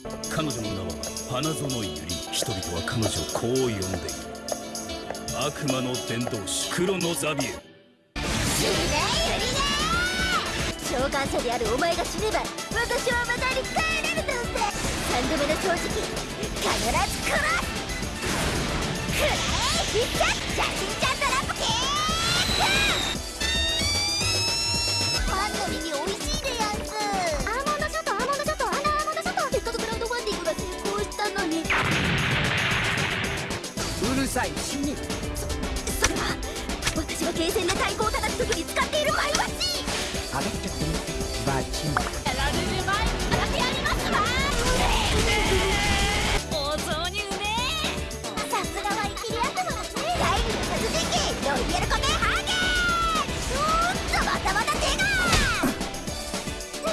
彼女の名は花園ゆり人々は彼女をこう呼んでいる。悪魔の伝道師黒のザビエル。召喚者であるお前が死ねば私はまたに帰れるとって。三度目の正直必ず殺す。くらえ必殺写真ちゃうるさい死に。そそれは私がゲーセンで太鼓を叩く時に使って。いるマイバッジ上がって。くるバチンやられる前に叩きやりますわうめえお雑煮うめえさすがはイキリ悪魔ですね第二の殺人鬼ロイヤルコメハーゲーおーっとまたまた手が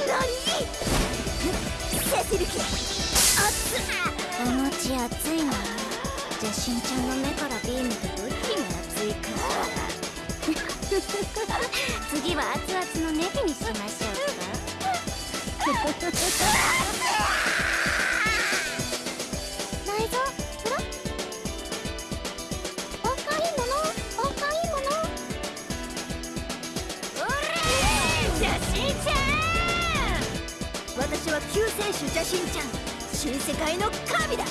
何セシルキ熱っお餅熱いなじゃしんちゃんの目からビームとどっちが熱いか次は熱々のネギにしましょうか内臓プロお買い物お買い物じゃしんちゃん私は救世主ジャシンちゃん新世界の神だ